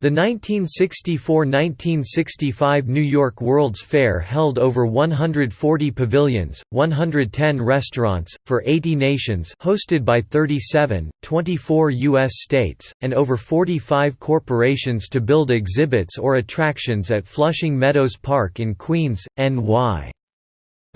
The 1964–1965 New York World's Fair held over 140 pavilions, 110 restaurants, for 80 nations hosted by 37, 24 U.S. states, and over 45 corporations to build exhibits or attractions at Flushing Meadows Park in Queens, NY.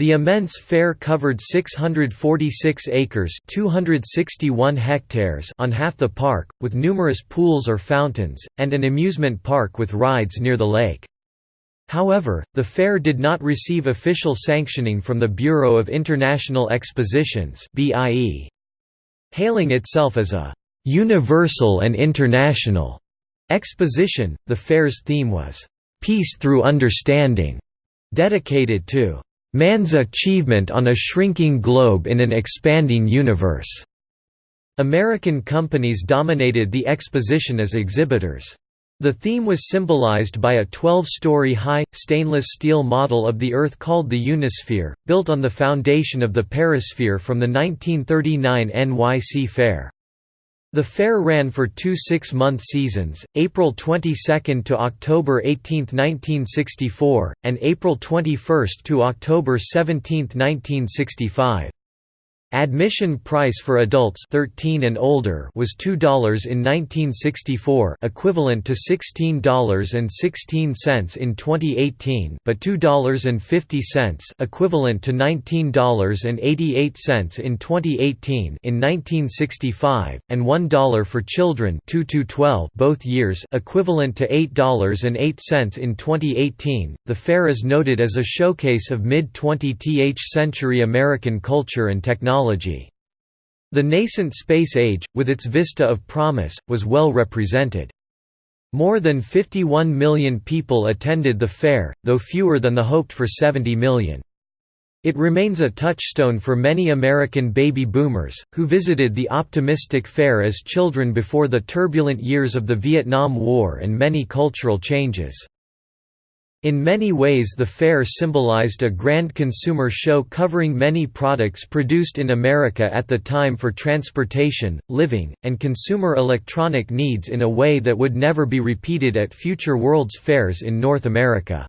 The immense fair covered 646 acres 261 hectares on half the park, with numerous pools or fountains, and an amusement park with rides near the lake. However, the fair did not receive official sanctioning from the Bureau of International Expositions Hailing itself as a «universal and international» exposition, the fair's theme was «peace through understanding», dedicated to Man's achievement on a shrinking globe in an expanding universe. American companies dominated the exposition as exhibitors. The theme was symbolized by a 12-story high, stainless steel model of the Earth called the Unisphere, built on the foundation of the Perisphere from the 1939 NYC Fair. The fair ran for two six-month seasons, April 22 to October 18, 1964, and April 21 to October 17, 1965. Admission price for adults 13 and older was $2 in 1964 equivalent to $16.16 in 2018 but $2.50 equivalent to $19.88 in 2018 in 1965 and $1 for children 2 to 12 both years equivalent to $8.08 in 2018 the fair is noted as a showcase of mid-20th century American culture and technology technology. The nascent space age, with its vista of promise, was well represented. More than 51 million people attended the fair, though fewer than the hoped for 70 million. It remains a touchstone for many American baby boomers, who visited the optimistic fair as children before the turbulent years of the Vietnam War and many cultural changes. In many ways the fair symbolized a grand consumer show covering many products produced in America at the time for transportation, living, and consumer electronic needs in a way that would never be repeated at future World's Fairs in North America.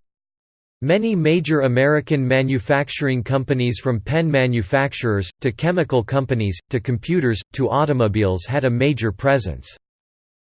Many major American manufacturing companies from pen manufacturers, to chemical companies, to computers, to automobiles had a major presence.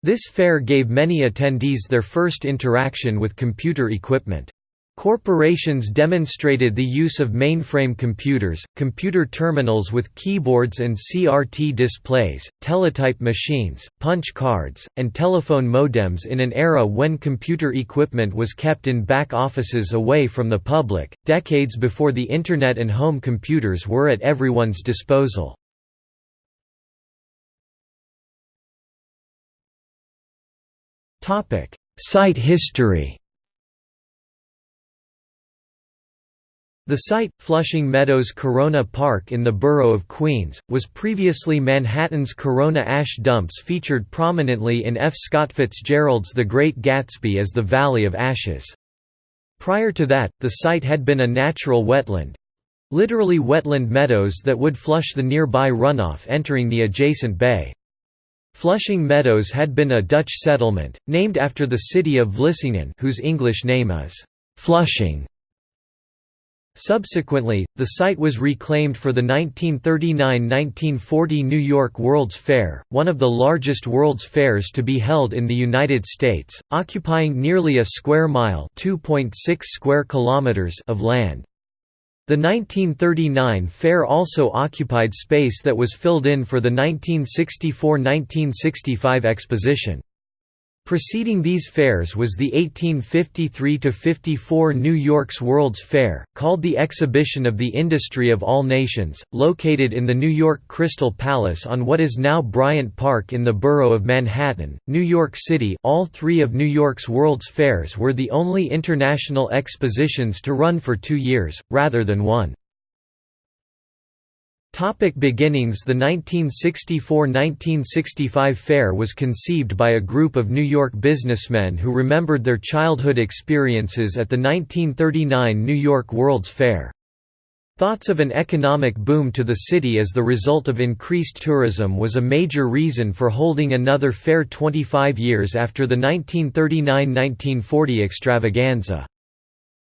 This fair gave many attendees their first interaction with computer equipment. Corporations demonstrated the use of mainframe computers, computer terminals with keyboards and CRT displays, teletype machines, punch cards, and telephone modems in an era when computer equipment was kept in back offices away from the public, decades before the Internet and home computers were at everyone's disposal. Site history The site, Flushing Meadows Corona Park in the borough of Queens, was previously Manhattan's Corona ash dumps featured prominently in F. Scott Fitzgerald's The Great Gatsby as the Valley of Ashes. Prior to that, the site had been a natural wetland—literally wetland meadows that would flush the nearby runoff entering the adjacent bay. Flushing Meadows had been a Dutch settlement, named after the city of Vlissingen whose English name is Flushing. Subsequently, the site was reclaimed for the 1939–1940 New York World's Fair, one of the largest World's Fairs to be held in the United States, occupying nearly a square mile square kilometers of land. The 1939 fair also occupied space that was filled in for the 1964–1965 exposition. Preceding these fairs was the 1853–54 New York's World's Fair, called the Exhibition of the Industry of All Nations, located in the New York Crystal Palace on what is now Bryant Park in the borough of Manhattan, New York City all three of New York's World's Fairs were the only international expositions to run for two years, rather than one. Topic beginnings The 1964–1965 fair was conceived by a group of New York businessmen who remembered their childhood experiences at the 1939 New York World's Fair. Thoughts of an economic boom to the city as the result of increased tourism was a major reason for holding another fair 25 years after the 1939–1940 extravaganza.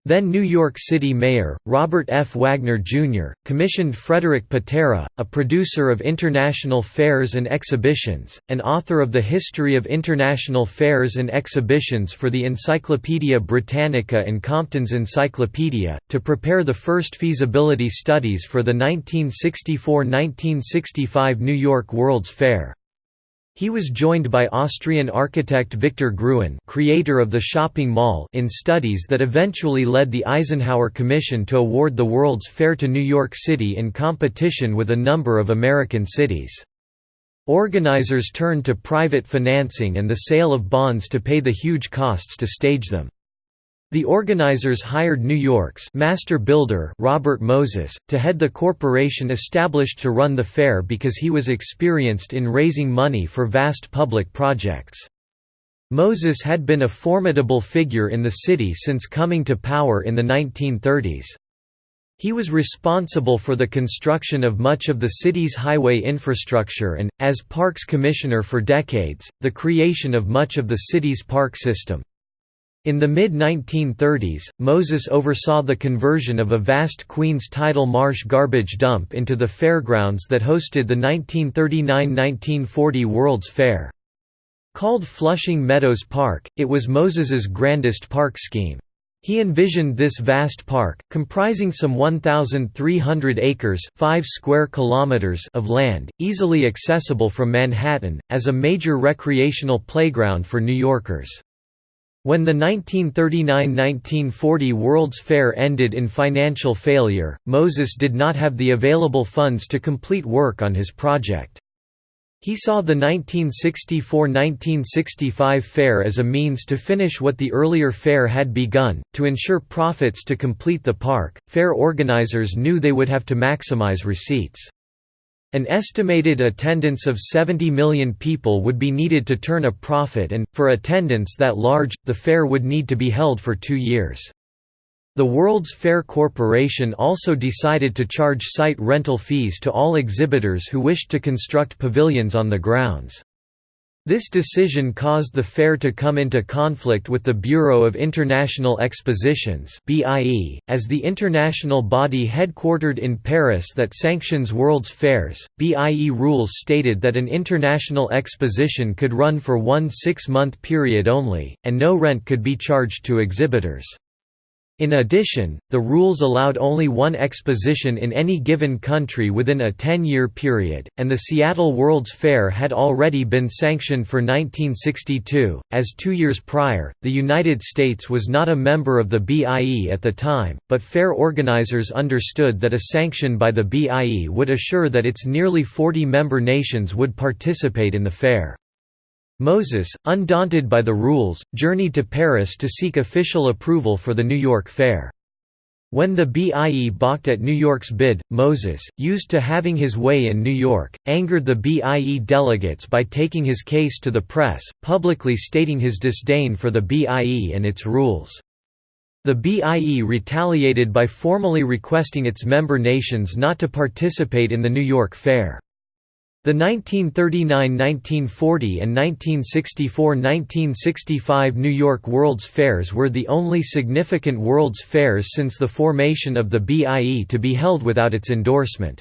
Then New York City Mayor, Robert F. Wagner, Jr., commissioned Frederick Pittera, a producer of international fairs and exhibitions, and author of the History of International Fairs and Exhibitions for the Encyclopaedia Britannica and Compton's Encyclopedia, to prepare the first feasibility studies for the 1964–1965 New York World's Fair. He was joined by Austrian architect Victor Gruen creator of the shopping mall in studies that eventually led the Eisenhower Commission to award the World's Fair to New York City in competition with a number of American cities. Organizers turned to private financing and the sale of bonds to pay the huge costs to stage them. The organizers hired New York's master builder Robert Moses, to head the corporation established to run the fair because he was experienced in raising money for vast public projects. Moses had been a formidable figure in the city since coming to power in the 1930s. He was responsible for the construction of much of the city's highway infrastructure and, as Parks Commissioner for decades, the creation of much of the city's park system. In the mid-1930s, Moses oversaw the conversion of a vast Queens tidal marsh garbage dump into the fairgrounds that hosted the 1939–1940 World's Fair. Called Flushing Meadows Park, it was Moses's grandest park scheme. He envisioned this vast park, comprising some 1,300 acres 5 square kilometers of land, easily accessible from Manhattan, as a major recreational playground for New Yorkers. When the 1939–1940 World's Fair ended in financial failure, Moses did not have the available funds to complete work on his project. He saw the 1964–1965 fair as a means to finish what the earlier fair had begun, to ensure profits to complete the park. Fair organizers knew they would have to maximize receipts. An estimated attendance of 70 million people would be needed to turn a profit and, for attendance that large, the fair would need to be held for two years. The World's Fair Corporation also decided to charge site rental fees to all exhibitors who wished to construct pavilions on the grounds. This decision caused the fair to come into conflict with the Bureau of International Expositions as the international body headquartered in Paris that sanctions World's Fairs. BIE rules stated that an international exposition could run for one six-month period only, and no rent could be charged to exhibitors. In addition, the rules allowed only one exposition in any given country within a 10-year period, and the Seattle World's Fair had already been sanctioned for 1962, as two years prior, the United States was not a member of the BIE at the time, but fair organizers understood that a sanction by the BIE would assure that its nearly 40 member nations would participate in the fair. Moses, undaunted by the rules, journeyed to Paris to seek official approval for the New York Fair. When the BIE balked at New York's bid, Moses, used to having his way in New York, angered the BIE delegates by taking his case to the press, publicly stating his disdain for the BIE and its rules. The BIE retaliated by formally requesting its member nations not to participate in the New York Fair. The 1939–1940 and 1964–1965 New York World's Fairs were the only significant World's Fairs since the formation of the BIE to be held without its endorsement.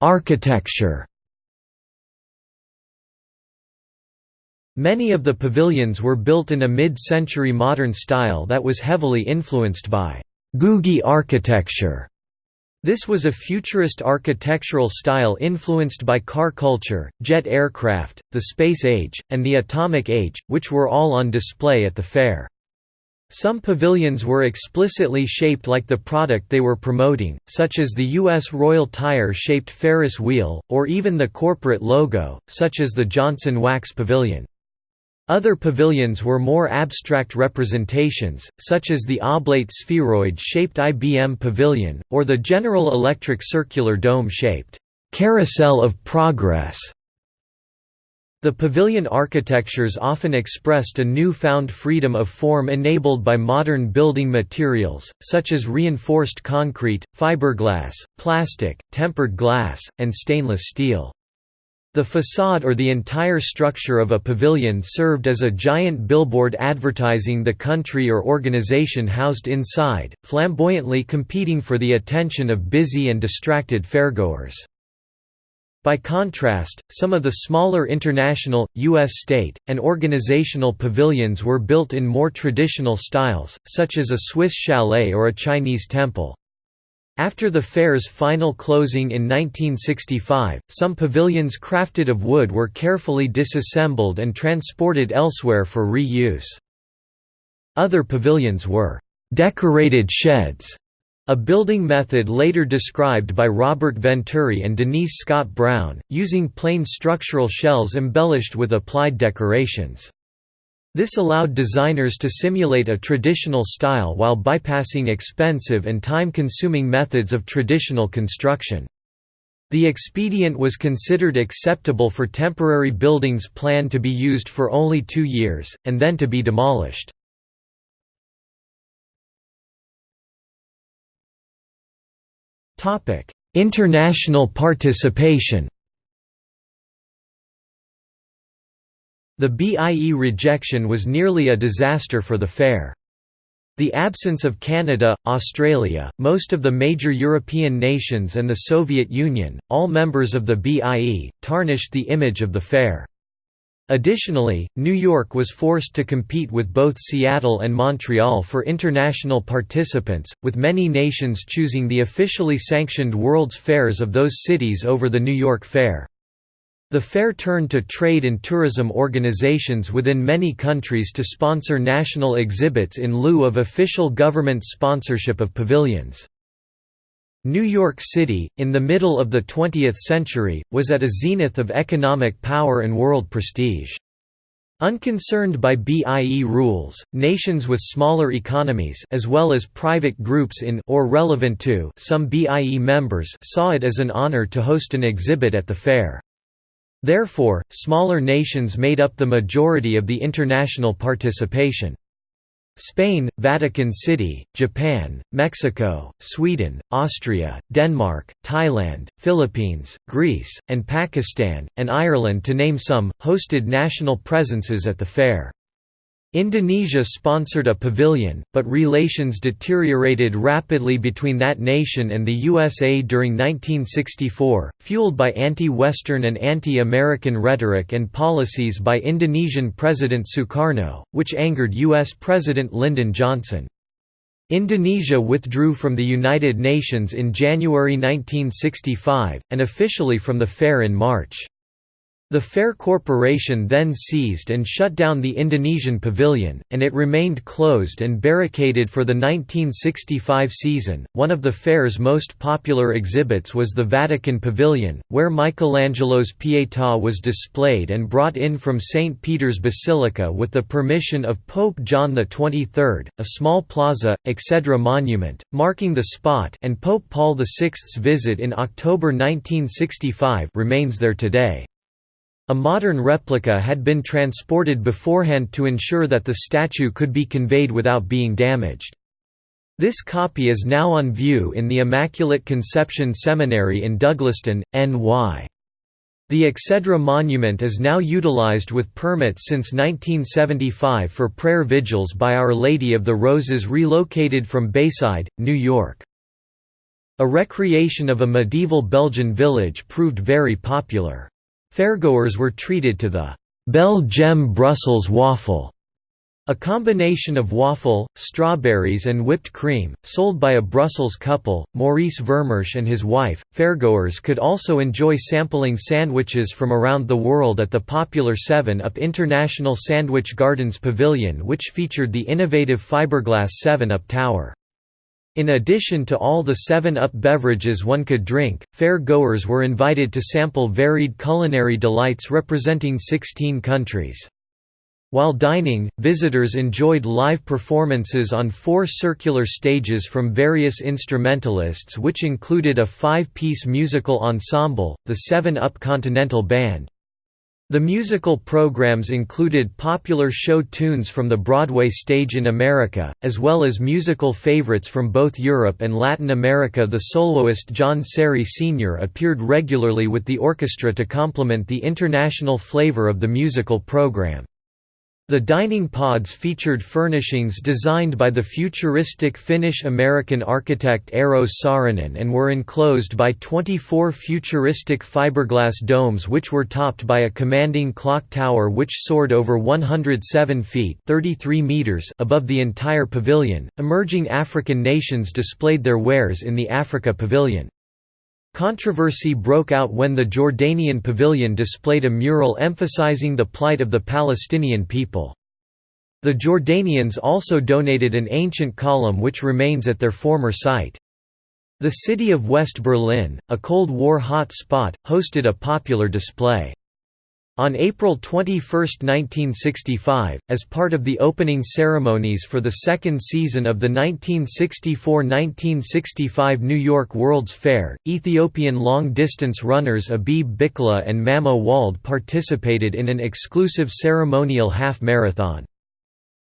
Architecture Many of the pavilions were built in a mid-century modern style that was heavily influenced by Googie architecture. This was a futurist architectural style influenced by car culture, jet aircraft, the space age, and the atomic age, which were all on display at the fair. Some pavilions were explicitly shaped like the product they were promoting, such as the U.S. Royal Tire-shaped Ferris wheel, or even the corporate logo, such as the Johnson Wax Pavilion. Other pavilions were more abstract representations, such as the oblate spheroid-shaped IBM Pavilion, or the General Electric circular dome-shaped, "'Carousel of Progress' The pavilion architectures often expressed a new-found freedom of form enabled by modern building materials, such as reinforced concrete, fiberglass, plastic, tempered glass, and stainless steel. The facade or the entire structure of a pavilion served as a giant billboard advertising the country or organization housed inside, flamboyantly competing for the attention of busy and distracted fairgoers. By contrast, some of the smaller international, U.S. state, and organizational pavilions were built in more traditional styles, such as a Swiss chalet or a Chinese temple. After the fair's final closing in 1965, some pavilions crafted of wood were carefully disassembled and transported elsewhere for reuse. Other pavilions were «decorated sheds» A building method later described by Robert Venturi and Denise Scott Brown, using plain structural shells embellished with applied decorations. This allowed designers to simulate a traditional style while bypassing expensive and time-consuming methods of traditional construction. The expedient was considered acceptable for temporary buildings planned to be used for only two years, and then to be demolished. International participation. The BIE rejection was nearly a disaster for the fair. The absence of Canada, Australia, most of the major European nations and the Soviet Union, all members of the BIE, tarnished the image of the fair. Additionally, New York was forced to compete with both Seattle and Montreal for international participants, with many nations choosing the officially sanctioned World's Fairs of those cities over the New York Fair. The fair turned to trade and tourism organizations within many countries to sponsor national exhibits in lieu of official government sponsorship of pavilions. New York City, in the middle of the 20th century, was at a zenith of economic power and world prestige. Unconcerned by BIE rules, nations with smaller economies as well as private groups in or relevant to some BIE members saw it as an honor to host an exhibit at the fair. Therefore, smaller nations made up the majority of the international participation. Spain, Vatican City, Japan, Mexico, Sweden, Austria, Denmark, Thailand, Philippines, Greece, and Pakistan, and Ireland to name some, hosted national presences at the fair. Indonesia sponsored a pavilion, but relations deteriorated rapidly between that nation and the USA during 1964, fueled by anti-Western and anti-American rhetoric and policies by Indonesian President Sukarno, which angered U.S. President Lyndon Johnson. Indonesia withdrew from the United Nations in January 1965, and officially from the fair in March. The Fair Corporation then seized and shut down the Indonesian pavilion, and it remained closed and barricaded for the 1965 season. One of the fair's most popular exhibits was the Vatican Pavilion, where Michelangelo's Pietà was displayed and brought in from St. Peter's Basilica with the permission of Pope John XXIII. A small plaza, Exedra Monument, marking the spot and Pope Paul VI's visit in October 1965 remains there today. A modern replica had been transported beforehand to ensure that the statue could be conveyed without being damaged. This copy is now on view in the Immaculate Conception Seminary in Douglaston, NY. The Exedra monument is now utilized with permits since 1975 for prayer vigils by Our Lady of the Roses relocated from Bayside, New York. A recreation of a medieval Belgian village proved very popular. Fairgoers were treated to the Bel-Gem Brussels waffle, a combination of waffle, strawberries and whipped cream, sold by a Brussels couple, Maurice Vermersch and his wife. Fairgoers could also enjoy sampling sandwiches from around the world at the popular 7-Up International Sandwich Gardens Pavilion which featured the innovative fiberglass 7-Up Tower. In addition to all the 7-Up beverages one could drink, fair-goers were invited to sample varied culinary delights representing 16 countries. While dining, visitors enjoyed live performances on four circular stages from various instrumentalists which included a five-piece musical ensemble, the 7-Up Continental Band, The musical programs included popular show tunes from the Broadway stage in America, as well as musical favorites from both Europe and Latin America. The soloist John Serry Sr. appeared regularly with the orchestra to complement the international flavor of the musical program. The dining pods featured furnishings designed by the futuristic Finnish-American architect Eero Saarinen and were enclosed by 24 futuristic fiberglass domes which were topped by a commanding clock tower which soared over 107 feet 33 meters above the entire pavilion. Emerging African nations displayed their wares in the Africa Pavilion. Controversy broke out when the Jordanian pavilion displayed a mural emphasizing the plight of the Palestinian people. The Jordanians also donated an ancient column which remains at their former site. The city of West Berlin, a Cold War hot spot, hosted a popular display. On April 21, 1965, as part of the opening ceremonies for the second season of the 1964–1965 New York World's Fair, Ethiopian long-distance runners Abebe Bikila and Mamo Wolde participated in an exclusive ceremonial half-marathon.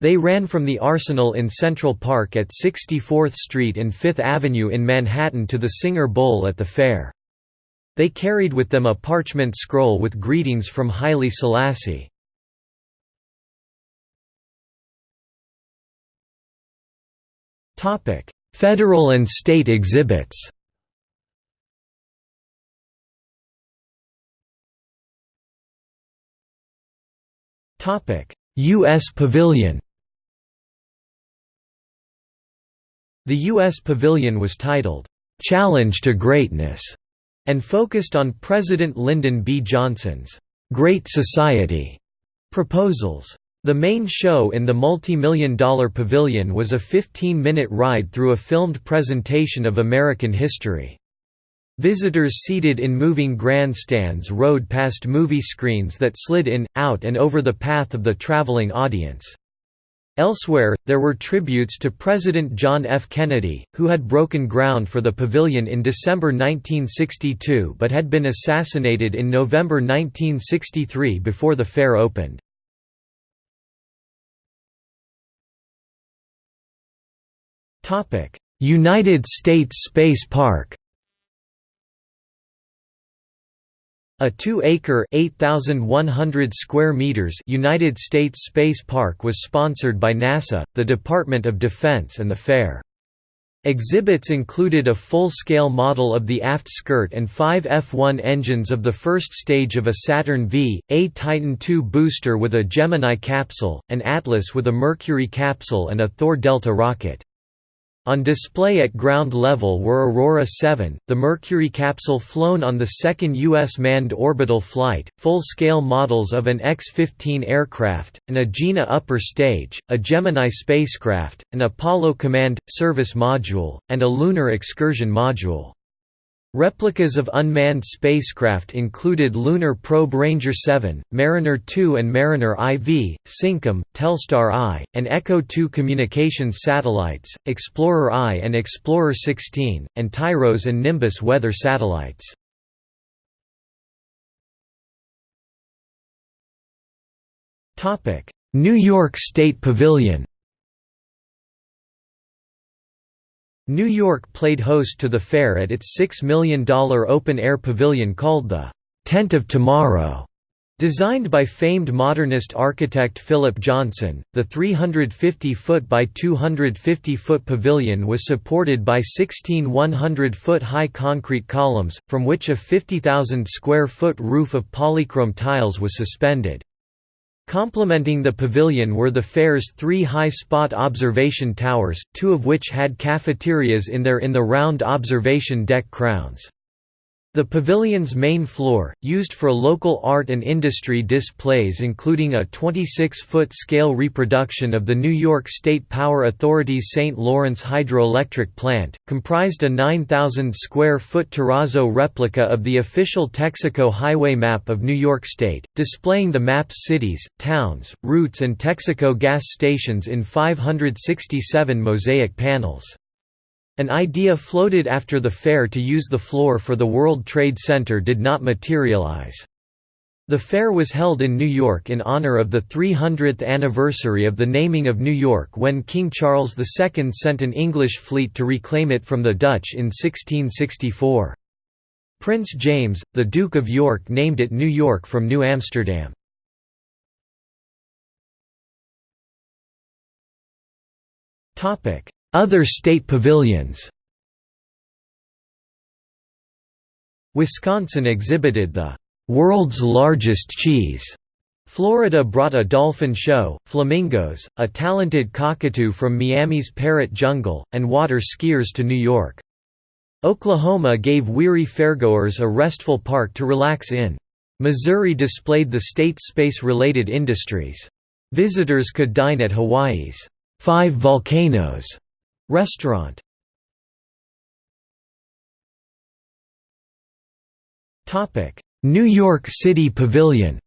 They ran from the Arsenal in Central Park at 64th Street and Fifth Avenue in Manhattan to the Singer Bowl at the fair. They carried with them a parchment scroll with greetings from Haile Selassie. Federal and state exhibits U.S. Pavilion The U.S. Pavilion was titled, "'Challenge to Greatness' and focused on President Lyndon B. Johnson's Great Society proposals. The main show in the multi-million dollar pavilion was a 15-minute ride through a filmed presentation of American history. Visitors seated in moving grandstands rode past movie screens that slid in, out and over the path of the traveling audience. Elsewhere, there were tributes to President John F. Kennedy, who had broken ground for the pavilion in December 1962 but had been assassinated in November 1963 before the fair opened. United States Space Park A 2-acre (8,100 square meters) United States Space Park was sponsored by NASA, the Department of Defense and the Fair. Exhibits included a full-scale model of the aft skirt and five F-1 engines of the first stage of a Saturn V, a Titan II booster with a Gemini capsule, an Atlas with a Mercury capsule and a Thor Delta rocket. On display at ground level were Aurora 7, the Mercury capsule flown on the second U.S. manned orbital flight, full-scale models of an X-15 aircraft, an Agena upper stage, a Gemini spacecraft, an Apollo Command – Service module, and a Lunar Excursion module. Replicas of unmanned spacecraft included Lunar Probe Ranger 7, Mariner 2 and Mariner IV, Syncom, Telstar I, and Echo 2 communications satellites, Explorer I and Explorer 16, and TIROS and Nimbus weather satellites. New York State Pavilion New York played host to the fair at its $6 million open-air pavilion called the «Tent of Tomorrow». Designed by famed modernist architect Philip Johnson, the 350-foot by 250-foot pavilion was supported by 16 100-foot high concrete columns, from which a 50,000-square-foot roof of polychrome tiles was suspended. Complementing the pavilion were the fair's three high-spot observation towers, two of which had cafeterias in their in the round observation deck crowns. The pavilion's main floor, used for local art and industry displays including a 26-foot scale reproduction of the New York State Power Authority's St. Lawrence hydroelectric plant, comprised a 9,000-square-foot terrazzo replica of the official Texaco highway map of New York State, displaying the map's cities, towns, routes and Texaco gas stations in 567 mosaic panels. An idea floated after the fair to use the floor for the World Trade Center did not materialize. The fair was held in New York in honor of the 300th anniversary of the naming of New York when King Charles II sent an English fleet to reclaim it from the Dutch in 1664. Prince James, the Duke of York named it New York from New Amsterdam. Other state pavilions Wisconsin exhibited the "'World's Largest Cheese' Florida brought a dolphin show, flamingos, a talented cockatoo from Miami's parrot jungle, and water skiers to New York. Oklahoma gave weary fairgoers a restful park to relax in. Missouri displayed the state's space-related industries. Visitors could dine at Hawaii's Five Volcanoes restaurant. Topic: New York City Pavilion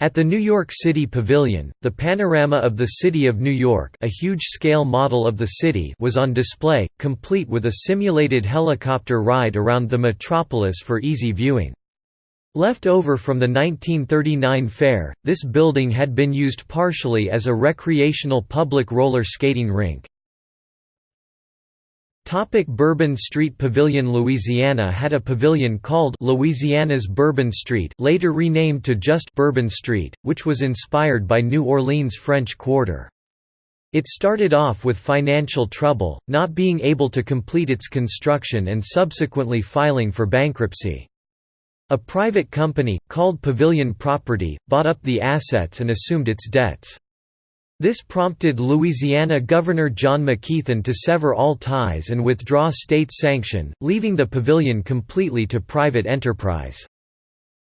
At the New York City Pavilion, the panorama of the City of New York a huge-scale model of the city was on display, complete with a simulated helicopter ride around the metropolis for easy viewing. Left over from the 1939 fair, this building had been used partially as a recreational public roller skating rink. Topic Bourbon Street Pavilion Louisiana had a pavilion called Louisiana's Bourbon Street later renamed to just Bourbon Street, which was inspired by New Orleans' French Quarter. It started off with financial trouble, not being able to complete its construction and subsequently filing for bankruptcy. A private company, called Pavilion Property, bought up the assets and assumed its debts. This prompted Louisiana Governor John McKeithen to sever all ties and withdraw state sanction, leaving the pavilion completely to private enterprise.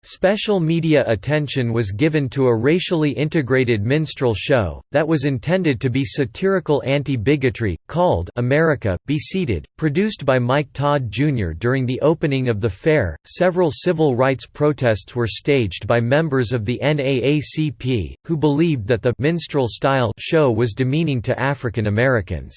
Special media attention was given to a racially integrated minstrel show, that was intended to be satirical anti-bigotry, called America, Be Seated, produced by Mike Todd Jr. During the opening of the fair, several civil rights protests were staged by members of the NAACP, who believed that the minstrel-style show was demeaning to African Americans.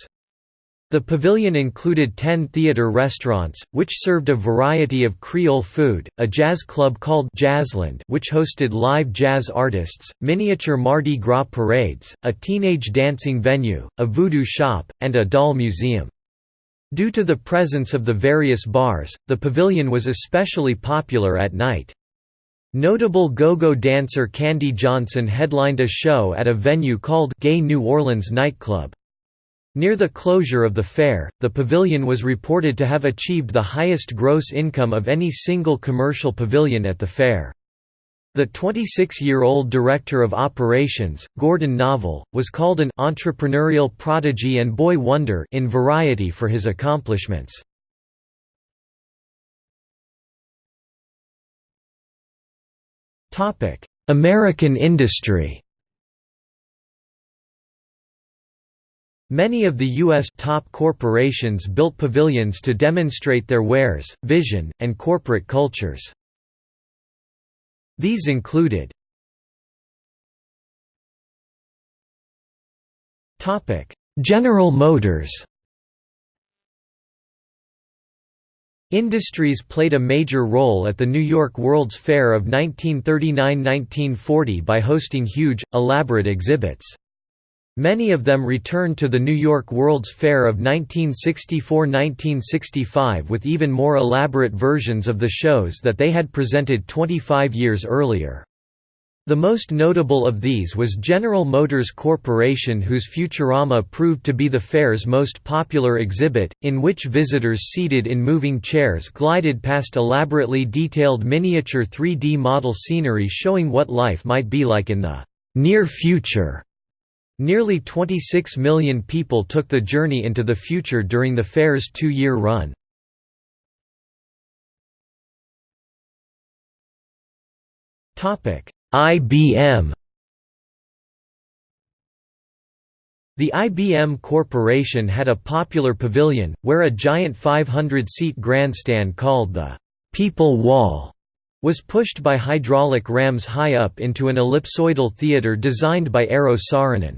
The pavilion included ten theater restaurants, which served a variety of Creole food, a jazz club called Jazzland which hosted live jazz artists, miniature Mardi Gras parades, a teenage dancing venue, a voodoo shop, and a doll museum. Due to the presence of the various bars, the pavilion was especially popular at night. Notable go-go dancer Candy Johnson headlined a show at a venue called Gay New Orleans Nightclub. Near the closure of the fair, the pavilion was reported to have achieved the highest gross income of any single commercial pavilion at the fair. The 26-year-old director of operations, Gordon Novel, was called an entrepreneurial prodigy and boy wonder in Variety for his accomplishments. American industry Many of the U.S. top corporations built pavilions to demonstrate their wares, vision, and corporate cultures. These included General Motors Industries played a major role at the New York World's Fair of 1939–1940 by hosting huge, elaborate exhibits. Many of them returned to the New York World's Fair of 1964–1965 with even more elaborate versions of the shows that they had presented 25 years earlier. The most notable of these was General Motors Corporation whose Futurama proved to be the fair's most popular exhibit, in which visitors seated in moving chairs glided past elaborately detailed miniature 3D model scenery showing what life might be like in the near future. Nearly 26 million people took the journey into the future during the fair's two-year run. IBM The IBM Corporation had a popular pavilion, where a giant 500-seat grandstand called the «People Wall» was pushed by hydraulic rams high up into an ellipsoidal theater designed by Eero Saarinen.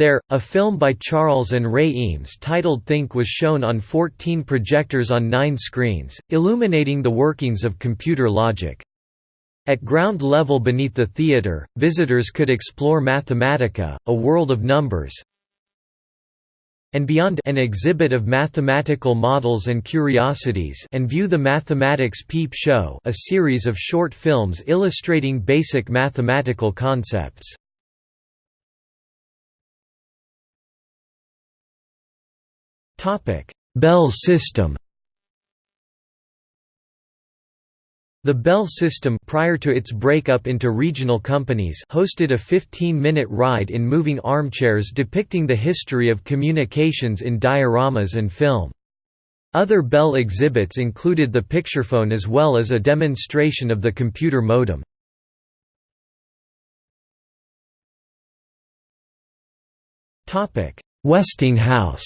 There, a film by Charles and Ray Eames titled Think was shown on 14 projectors on nine screens, illuminating the workings of computer logic. At ground level beneath the theater, visitors could explore Mathematica, a world of numbers, and beyond an exhibit of mathematical models and curiosities and view the Mathematics Peep Show a series of short films illustrating basic mathematical concepts. Bell system The Bell system prior to its breakup into regional companies hosted a 15-minute ride in moving armchairs depicting the history of communications in dioramas and film. Other Bell exhibits included the picturephone as well as a demonstration of the computer modem. Westinghouse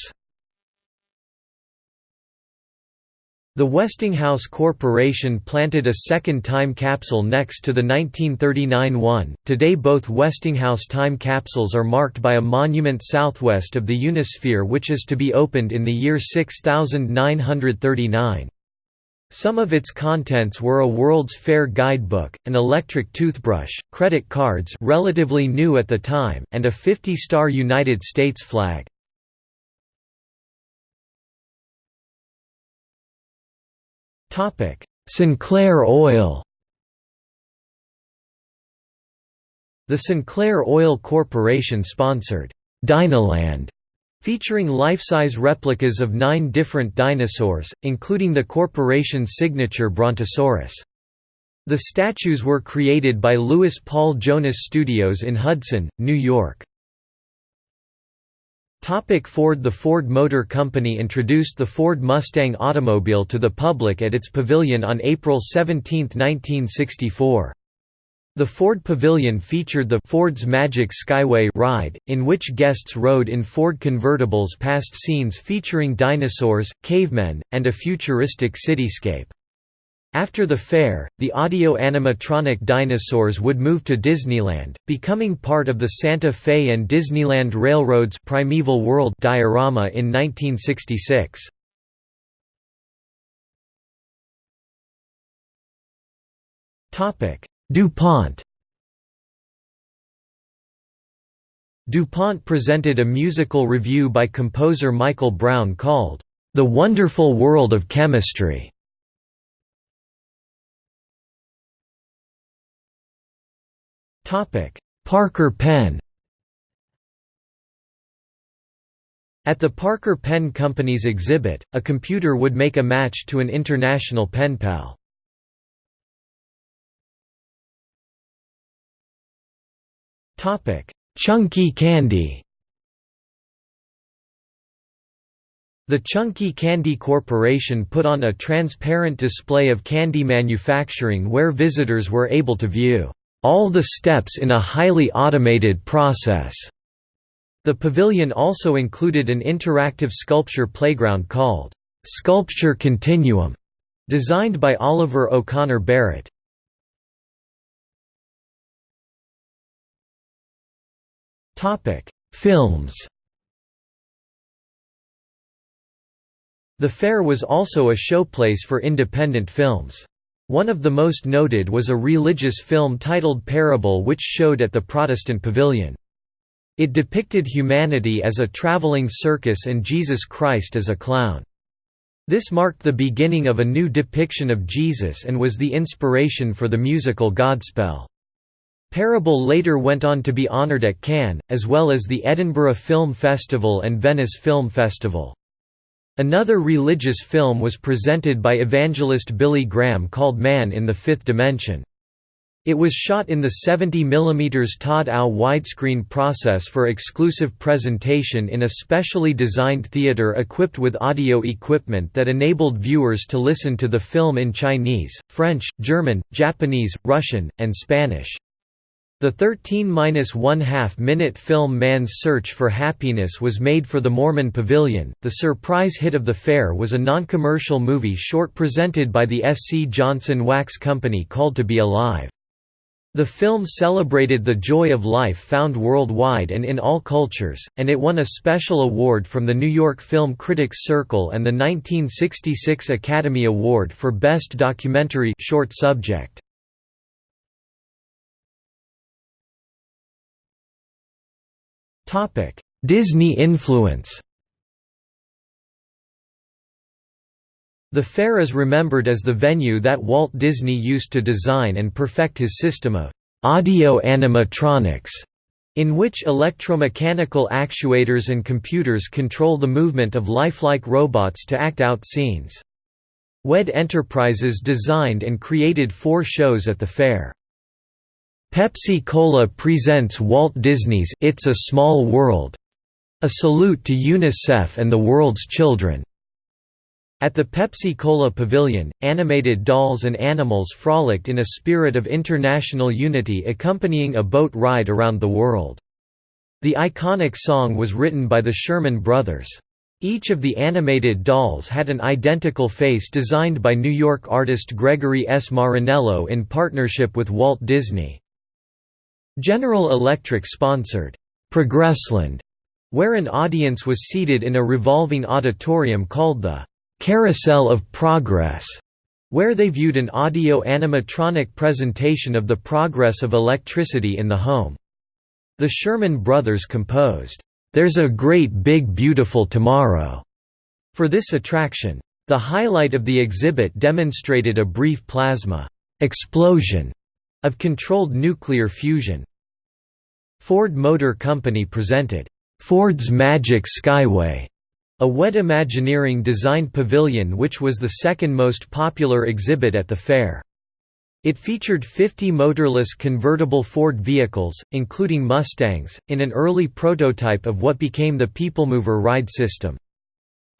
The Westinghouse Corporation planted a second time capsule next to the 1939 one. Today, both Westinghouse time capsules are marked by a monument southwest of the Unisphere, which is to be opened in the year 6939. Some of its contents were a World's Fair guidebook, an electric toothbrush, credit cards relatively new at the time, and a 50-star United States flag. Sinclair Oil The Sinclair Oil Corporation sponsored Dinoland, featuring life-size replicas of nine different dinosaurs, including the corporation's signature Brontosaurus. The statues were created by Louis Paul Jonas Studios in Hudson, New York. Topic Ford The Ford Motor Company introduced the Ford Mustang automobile to the public at its pavilion on April 17, 1964. The Ford Pavilion featured the Ford's Magic Skyway ride, in which guests rode in Ford convertibles past scenes featuring dinosaurs, cavemen, and a futuristic cityscape. After the fair, the audio-animatronic dinosaurs would move to Disneyland, becoming part of the Santa Fe and Disneyland Railroad's Primeval World diorama in 1966. DuPont DuPont presented a musical revue by composer Michael Brown called, "...the Wonderful World of Chemistry." Parker Pen At the Parker Pen Company's exhibit, a computer would make a match to an international pen pal. Topic: Chunky candy The Chunky Candy Corporation put on a transparent display of candy manufacturing where visitors were able to view all the steps in a highly automated process. The pavilion also included an interactive sculpture playground called Sculpture Continuum, designed by Oliver O'Connor Barrett. Topic: Films. The fair was also a showplace for independent films. One of the most noted was a religious film titled Parable which showed at the Protestant Pavilion. It depicted humanity as a traveling circus and Jesus Christ as a clown. This marked the beginning of a new depiction of Jesus and was the inspiration for the musical Godspell. Parable later went on to be honored at Cannes, as well as the Edinburgh Film Festival and Venice Film Festival. Another religious film was presented by evangelist Billy Graham called Man in the Fifth Dimension. It was shot in the 70 mm Todd AO widescreen process for exclusive presentation in a specially designed theater equipped with audio equipment that enabled viewers to listen to the film in Chinese, French, German, Japanese, Russian, and Spanish. The 13–1/2 minute film Man's Search for Happiness was made for the Mormon Pavilion. The surprise hit of the fair was a non-commercial movie short presented by the S. C. Johnson Wax Company called To Be Alive. The film celebrated the joy of life found worldwide and in all cultures, and it won a special award from the New York Film Critics Circle and the 1966 Academy Award for Best Documentary short subject. Disney influence The fair is remembered as the venue that Walt Disney used to design and perfect his system of audio animatronics, in which electromechanical actuators and computers control the movement of lifelike robots to act out scenes. WED Enterprises designed and created four shows at the fair. Pepsi-Cola presents Walt Disney's It's a Small World, a salute to UNICEF and the world's children. At the Pepsi-Cola Pavilion, animated dolls and animals frolicked in a spirit of international unity accompanying a boat ride around the world. The iconic song was written by the Sherman Brothers. Each of the animated dolls had an identical face designed by New York artist Gregory S. Marinello in partnership with Walt Disney. General Electric sponsored, "'Progressland", where an audience was seated in a revolving auditorium called the Carousel of Progress, where they viewed an audio animatronic presentation of the progress of electricity in the home. The Sherman Brothers composed, "'There's a Great Big Beautiful Tomorrow' for this attraction. The highlight of the exhibit demonstrated a brief plasma explosion of controlled nuclear fusion. Ford Motor Company presented, "'Ford's Magic Skyway' A WED Imagineering designed pavilion which was the second most popular exhibit at the fair. It featured 50 motorless convertible Ford vehicles, including Mustangs, in an early prototype of what became the Peoplemover ride system.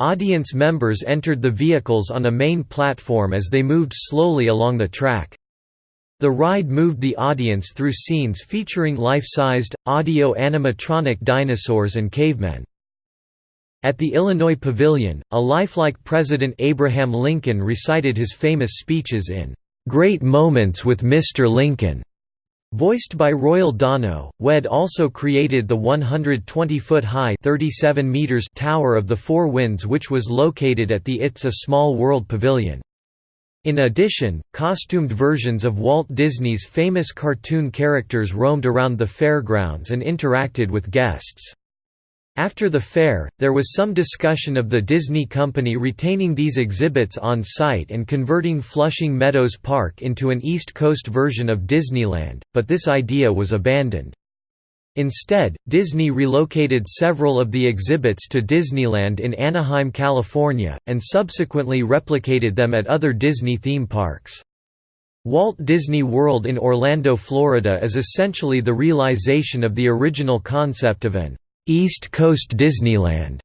Audience members entered the vehicles on a main platform as they moved slowly along the track. The ride moved the audience through scenes featuring life-sized, audio animatronic dinosaurs and cavemen. At the Illinois Pavilion, a lifelike President Abraham Lincoln recited his famous speeches in "'Great Moments with Mr. Lincoln' Voiced by Royal Dano, WED also created the 120-foot-high tower of the Four Winds which was located at the It's a Small World Pavilion. In addition, costumed versions of Walt Disney's famous cartoon characters roamed around the fairgrounds and interacted with guests. After the fair, there was some discussion of the Disney Company retaining these exhibits on site and converting Flushing Meadows Park into an East Coast version of Disneyland, but this idea was abandoned. Instead, Disney relocated several of the exhibits to Disneyland in Anaheim, California, and subsequently replicated them at other Disney theme parks. Walt Disney World in Orlando, Florida is essentially the realization of the original concept of an East Coast Disneyland,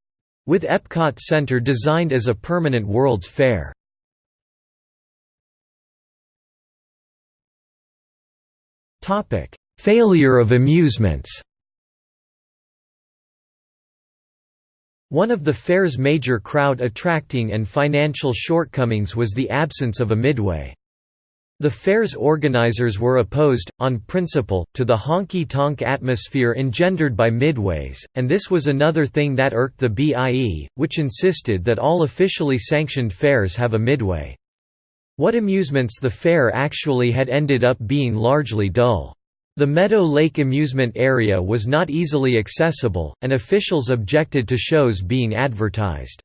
with Epcot Center designed as a permanent World's Fair. Failure of amusements One of the fair's major crowd-attracting and financial shortcomings was the absence of a midway. The fair's organizers were opposed, on principle, to the honky-tonk atmosphere engendered by midways, and this was another thing that irked the BIE, which insisted that all officially sanctioned fairs have a midway. What amusements the fair actually had ended up being largely dull. The Meadow Lake amusement area was not easily accessible, and officials objected to shows being advertised.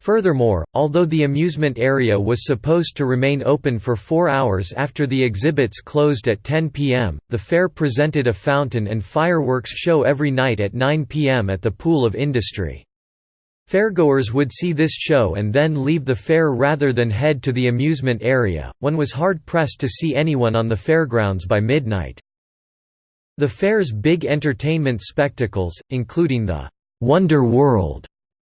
Furthermore, although the amusement area was supposed to remain open for four hours after the exhibits closed at 10 p.m., the fair presented a fountain and fireworks show every night at 9 p.m. at the Pool of Industry. Fairgoers would see this show and then leave the fair rather than head to the amusement area. One was hard pressed to see anyone on the fairgrounds by midnight. The fair's big entertainment spectacles, including the Wonder World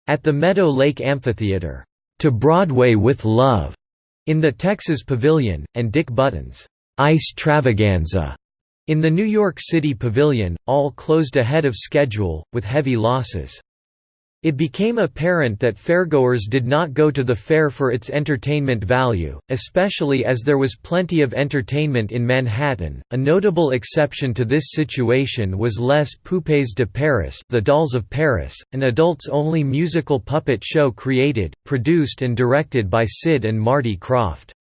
at the Meadow Lake Amphitheater, "'To Broadway with Love' in the Texas Pavilion, and Dick Button's "'Ice Travaganza' in the New York City Pavilion, all closed ahead of schedule, with heavy losses. It became apparent that fairgoers did not go to the fair for its entertainment value, especially as there was plenty of entertainment in Manhattan. A notable exception to this situation was Les Poupées de Paris, The Dolls of Paris, an adults-only musical puppet show created, produced and directed by Sid and Marty Krofft.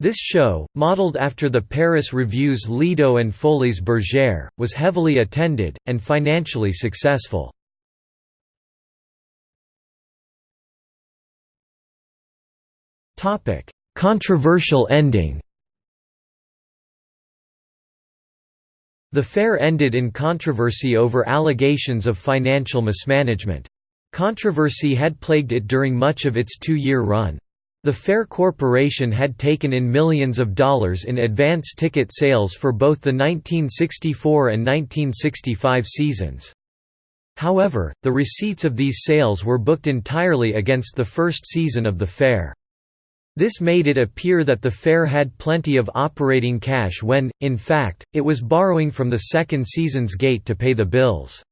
This show, modeled after the Paris Revue's Lido and Folies Bergère, was heavily attended, and financially successful. Topic: Controversial ending. The fair ended in controversy over allegations of financial mismanagement. Controversy had plagued it during much of its two-year run. The Fair Corporation had taken in millions of dollars in advance ticket sales for both the 1964 and 1965 seasons. However, the receipts of these sales were booked entirely against the first season of the fair. This made it appear that the fair had plenty of operating cash when, in fact, it was borrowing from the second season's gate to pay the bills.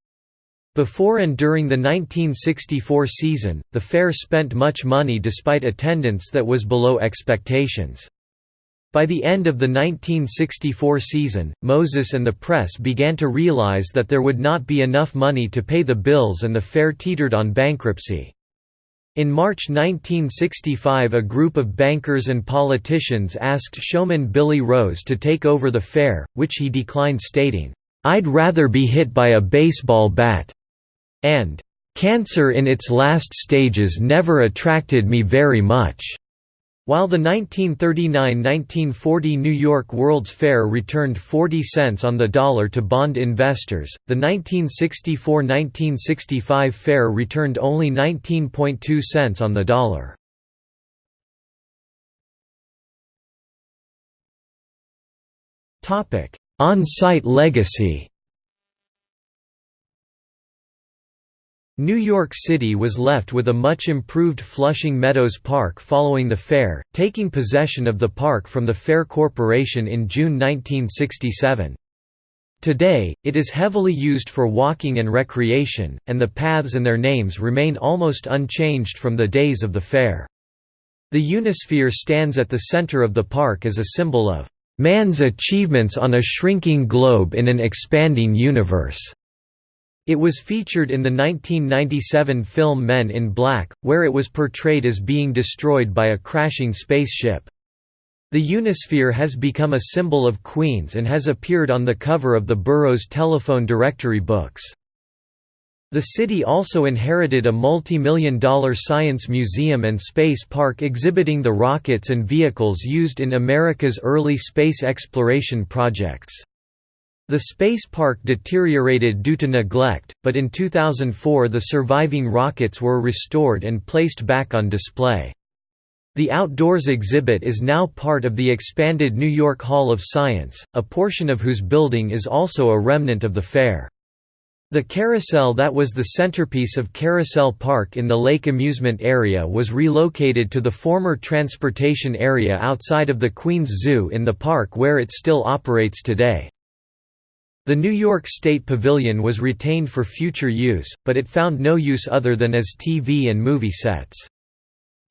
Before and during the 1964 season, the fair spent much money despite attendance that was below expectations. By the end of the 1964 season, Moses and the press began to realize that there would not be enough money to pay the bills and the fair teetered on bankruptcy. In March 1965 a group of bankers and politicians asked showman Billy Rose to take over the fair, which he declined stating, "'I'd rather be hit by a baseball bat' and "'Cancer in its last stages never attracted me very much' While the 1939–1940 New York World's Fair returned 40 cents on the dollar to bond investors, the 1964–1965 fair returned only 19.2 cents on the dollar. On-site legacy New York City was left with a much improved Flushing Meadows Park following the fair, taking possession of the park from the Fair Corporation in June 1967. Today, it is heavily used for walking and recreation, and the paths and their names remain almost unchanged from the days of the fair. The Unisphere stands at the center of the park as a symbol of man's achievements on a shrinking globe in an expanding universe. It was featured in the 1997 film Men in Black, where it was portrayed as being destroyed by a crashing spaceship. The Unisphere has become a symbol of Queens and has appeared on the cover of the borough's telephone directory books. The city also inherited a multi-million dollar science museum and space park exhibiting the rockets and vehicles used in America's early space exploration projects. The space park deteriorated due to neglect, but in 2004 the surviving rockets were restored and placed back on display. The Outdoors exhibit is now part of the expanded New York Hall of Science, a portion of whose building is also a remnant of the fair. The carousel that was the centerpiece of Carousel Park in the lake amusement area was relocated to the former transportation area outside of the Queens Zoo in the park where it still operates today. The New York State Pavilion was retained for future use, but it found no use other than as TV and movie sets.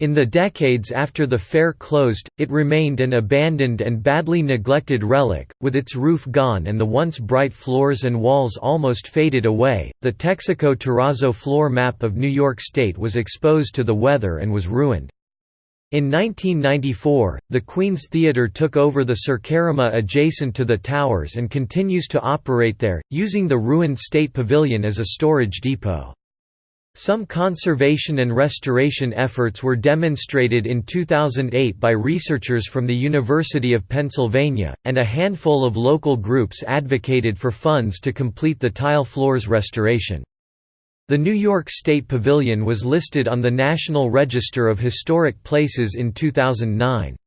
In the decades after the fair closed, it remained an abandoned and badly neglected relic, with its roof gone and the once bright floors and walls almost faded away. The Texaco Terrazzo floor map of New York State was exposed to the weather and was ruined. In 1994, the Queen's Theatre took over the Circarima adjacent to the towers and continues to operate there, using the ruined State Pavilion as a storage depot. Some conservation and restoration efforts were demonstrated in 2008 by researchers from the University of Pennsylvania, and a handful of local groups advocated for funds to complete the tile floors restoration. The New York State Pavilion was listed on the National Register of Historic Places in 2009.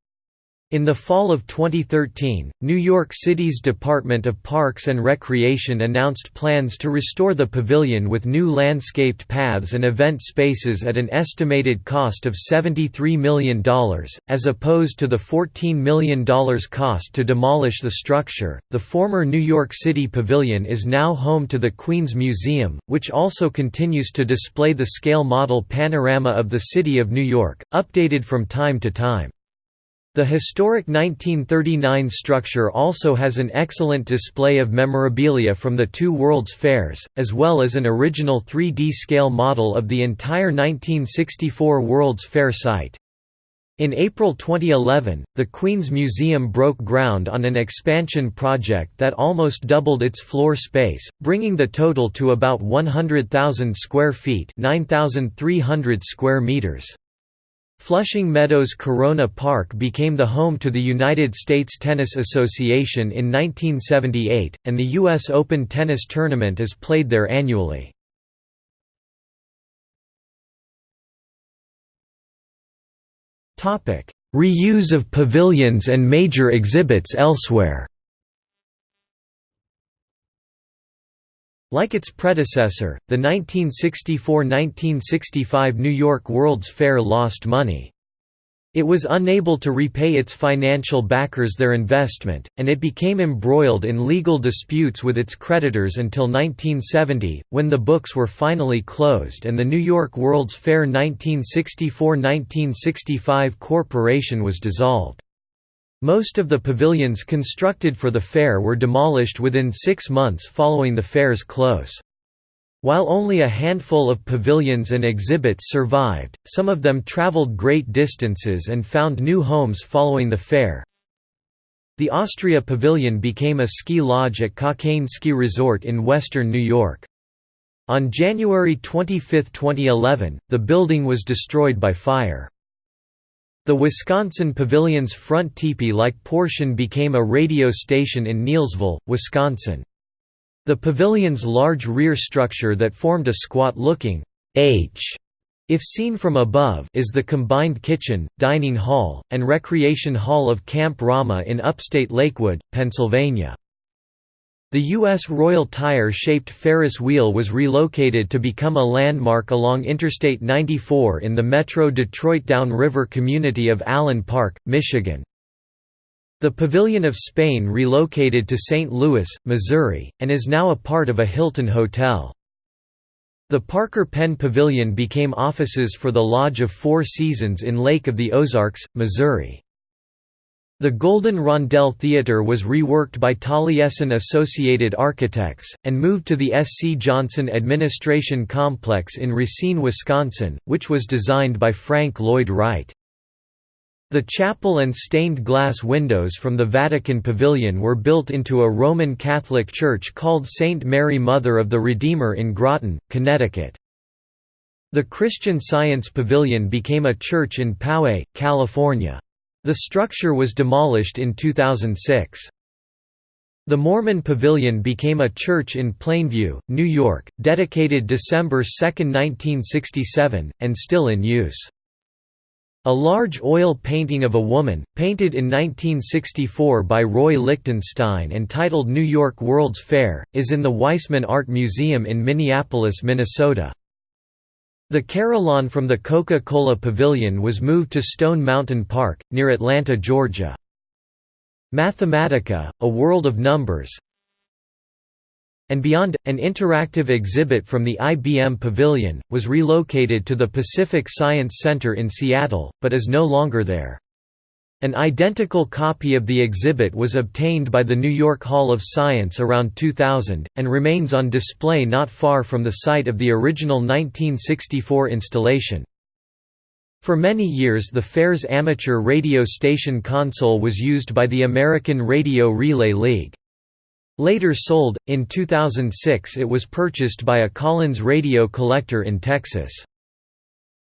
In the fall of 2013, New York City's Department of Parks and Recreation announced plans to restore the pavilion with new landscaped paths and event spaces at an estimated cost of $73 million, as opposed to the $14 million cost to demolish the structure. The former New York City Pavilion is now home to the Queens Museum, which also continues to display the scale model panorama of the City of New York, updated from time to time. The historic 1939 structure also has an excellent display of memorabilia from the two World's Fairs, as well as an original 3D scale model of the entire 1964 World's Fair site. In April 2011, the Queens Museum broke ground on an expansion project that almost doubled its floor space, bringing the total to about 100,000 square feet 9,300 square meters. Flushing Meadows Corona Park became the home to the United States Tennis Association in 1978, and the U.S. Open tennis tournament is played there annually. Reuse of pavilions and major exhibits elsewhere Like its predecessor, the 1964–1965 New York World's Fair lost money. It was unable to repay its financial backers their investment, and it became embroiled in legal disputes with its creditors until 1970, when the books were finally closed and the New York World's Fair 1964–1965 Corporation was dissolved. Most of the pavilions constructed for the fair were demolished within six months following the fair's close. While only a handful of pavilions and exhibits survived, some of them traveled great distances and found new homes following the fair. The Austria Pavilion became a ski lodge at Cockaigne Ski Resort in western New York. On January 25, 2011, the building was destroyed by fire. The Wisconsin Pavilion's front teepee-like portion became a radio station in Neillsville, Wisconsin. The pavilion's large rear structure that formed a squat-looking H if seen from above is the combined kitchen, dining hall, and recreation hall of Camp Ramah in upstate Lakewood, Pennsylvania. The U.S. Royal tire-shaped Ferris wheel was relocated to become a landmark along Interstate 94 in the Metro Detroit Downriver community of Allen Park, Michigan. The Pavilion of Spain relocated to St. Louis, Missouri, and is now a part of a Hilton hotel. The Parker Pen Pavilion became offices for the Lodge of Four Seasons in Lake of the Ozarks, Missouri. The Golden Rondelle Theatre was reworked by Taliesin Associated Architects, and moved to the S. C. Johnson Administration Complex in Racine, Wisconsin, which was designed by Frank Lloyd Wright. The chapel and stained glass windows from the Vatican Pavilion were built into a Roman Catholic church called St. Mary Mother of the Redeemer in Groton, Connecticut. The Christian Science Pavilion became a church in Poway, California. The structure was demolished in 2006. The Mormon Pavilion became a church in Plainview, New York, dedicated December 2, 1967, and still in use. A large oil painting of a woman, painted in 1964 by Roy Lichtenstein and titled New York World's Fair, is in the Weisman Art Museum in Minneapolis, Minnesota. The Carillon from the Coca-Cola Pavilion was moved to Stone Mountain Park, near Atlanta, Georgia. Mathematica, A World of Numbers and Beyond, an interactive exhibit from the IBM Pavilion, was relocated to the Pacific Science Center in Seattle, but is no longer there. An identical copy of the exhibit was obtained by the New York Hall of Science around 2000, and remains on display not far from the site of the original 1964 installation. For many years the fair's amateur radio station console was used by the American Radio Relay League. Later sold, in 2006 it was purchased by a Collins radio collector in Texas.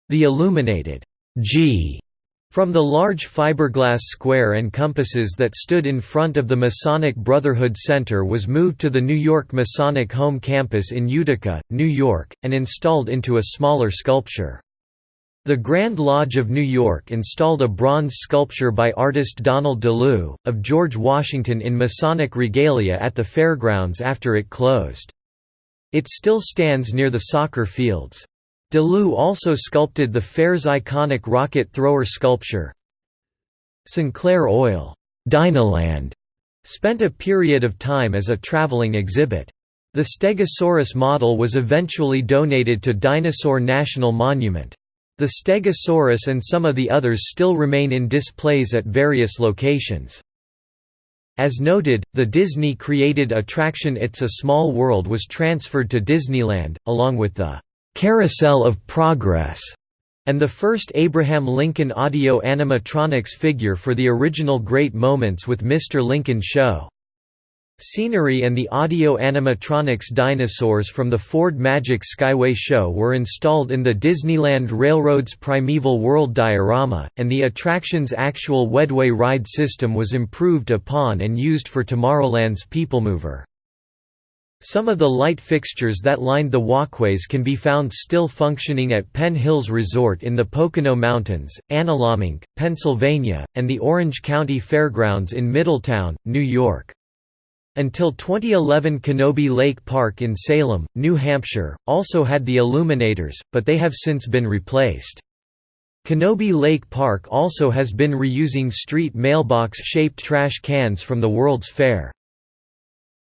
The illuminated G from the large fiberglass square and compasses that stood in front of the Masonic Brotherhood Center was moved to the New York Masonic Home Campus in Utica, New York, and installed into a smaller sculpture. The Grand Lodge of New York installed a bronze sculpture by artist Donald DeLue, of George Washington in Masonic regalia at the fairgrounds after it closed. It still stands near the soccer fields. DeLue also sculpted the fair's iconic rocket thrower sculpture. Sinclair Oil Dynaland spent a period of time as a traveling exhibit. The Stegosaurus model was eventually donated to Dinosaur National Monument. The Stegosaurus and some of the others still remain in displays at various locations. As noted, the Disney-created attraction It's a Small World was transferred to Disneyland, along with the «Carousel of Progress» and the first Abraham Lincoln audio animatronics figure for the original Great Moments with Mr. Lincoln show. Scenery and the audio animatronics dinosaurs from the Ford Magic Skyway show were installed in the Disneyland Railroad's Primeval World diorama, and the attraction's actual Wedway ride system was improved upon and used for Tomorrowland's People Mover. Some of the light fixtures that lined the walkways can be found still functioning at Penn Hills Resort in the Pocono Mountains, Analomink, Pennsylvania, and the Orange County Fairgrounds in Middletown, New York. Until 2011 Canobie Lake Park in Salem, New Hampshire, also had the illuminators, but they have since been replaced. Canobie Lake Park also has been reusing street mailbox-shaped trash cans from the World's Fair.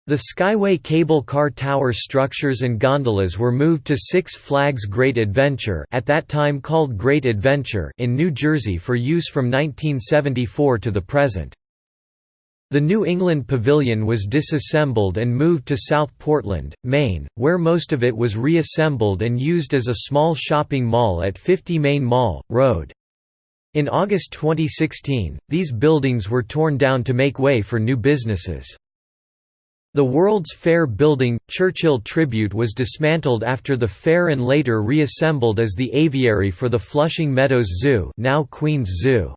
The Skyway cable car tower structures and gondolas were moved to Six Flags Great Adventure at that time called Great Adventure in New Jersey for use from 1974 to the present. The New England Pavilion was disassembled and moved to South Portland, Maine, where most of it was reassembled and used as a small shopping mall at 50 Maine Mall, Road. In August 2016, these buildings were torn down to make way for new businesses. The World's Fair building, Churchill Tribute was dismantled after the fair and later reassembled as the aviary for the Flushing Meadows Zoo now Queens Zoo.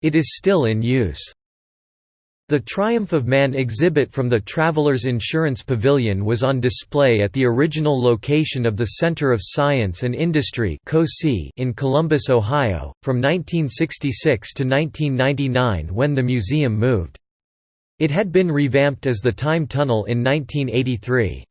It is still in use. The Triumph of Man exhibit from the Travelers Insurance Pavilion was on display at the original location of the Center of Science and Industry in Columbus, Ohio, from 1966 to 1999 when the museum moved. It had been revamped as the Time Tunnel in 1983.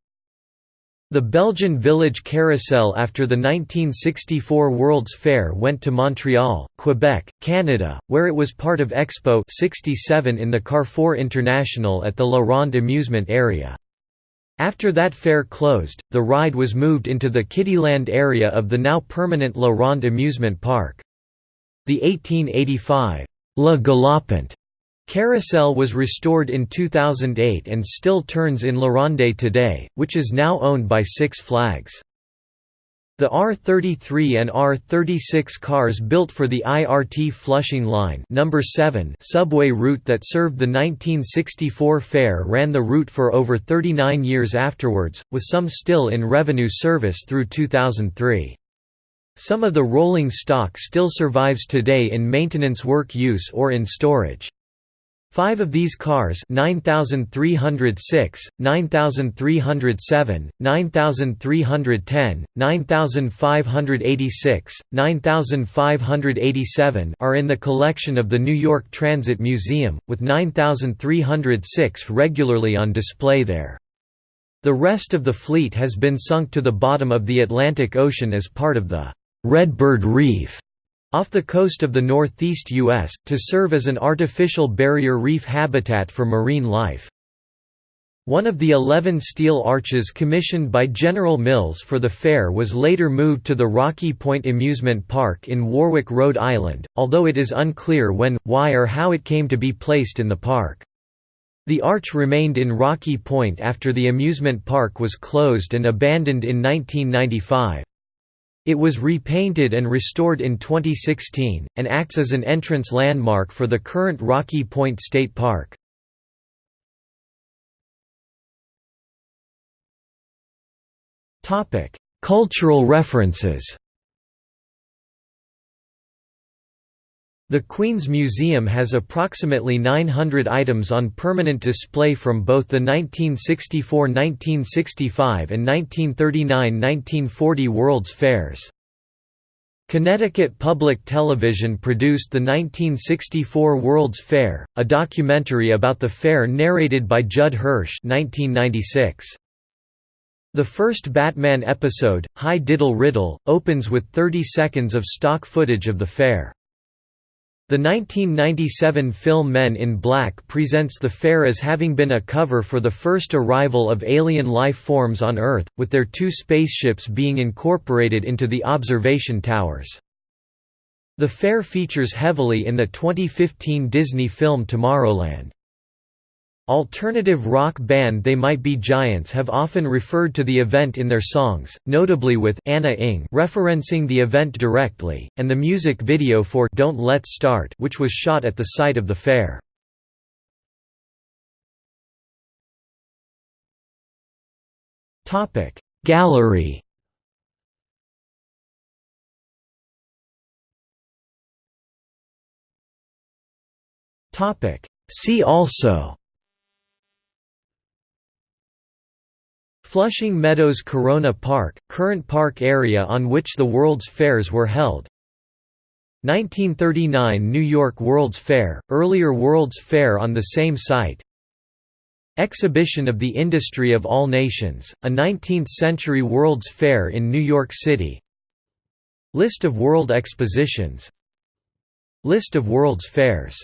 The Belgian village carousel after the 1964 World's Fair went to Montreal, Quebec, Canada, where it was part of Expo 67 in the Carrefour International at the La Ronde amusement area. After that fair closed, the ride was moved into the Kiddyland area of the now permanent La Ronde amusement park. The 1885 La Galopante Carousel was restored in 2008 and still turns in La Ronde today, which is now owned by Six Flags. The R33 and R36 cars built for the IRT Flushing Line number 7 subway route that served the 1964 fair ran the route for over 39 years afterwards, with some still in revenue service through 2003. Some of the rolling stock still survives today in maintenance work use or in storage. Five of these cars 9306, 9307, 9310, 9586, 9587 are in the collection of the New York Transit Museum, with 9306 regularly on display there. The rest of the fleet has been sunk to the bottom of the Atlantic Ocean as part of the Redbird Reef off the coast of the northeast U.S., to serve as an artificial barrier reef habitat for marine life. One of the eleven steel arches commissioned by General Mills for the fair was later moved to the Rocky Point Amusement Park in Warwick, Rhode Island, although it is unclear when, why or how it came to be placed in the park. The arch remained in Rocky Point after the amusement park was closed and abandoned in 1995. It was repainted and restored in 2016, and acts as an entrance landmark for the current Rocky Point State Park. Cultural references The Queens Museum has approximately 900 items on permanent display from both the 1964–1965 and 1939–1940 World's Fairs. Connecticut Public Television produced the 1964 World's Fair, a documentary about the fair narrated by Judd Hirsch 1996. The first Batman episode, Hi Diddle Riddle, opens with 30 seconds of stock footage of the fair. The 1997 film Men in Black presents the fair as having been a cover for the first arrival of alien life forms on Earth, with their two spaceships being incorporated into the observation towers. The fair features heavily in the 2015 Disney film Tomorrowland. Alternative rock band They Might Be Giants have often referred to the event in their songs, notably with Ana Ng referencing the event directly, and the music video for Don't Let's Start which was shot at the site of the fair. Gallery See also Flushing Meadows Corona Park, current park area on which the World's Fairs were held. 1939 New York World's Fair, earlier World's Fair on the same site. Exhibition of the Industry of All Nations, a 19th-century World's Fair in New York City. List of World Expositions. List of World's Fairs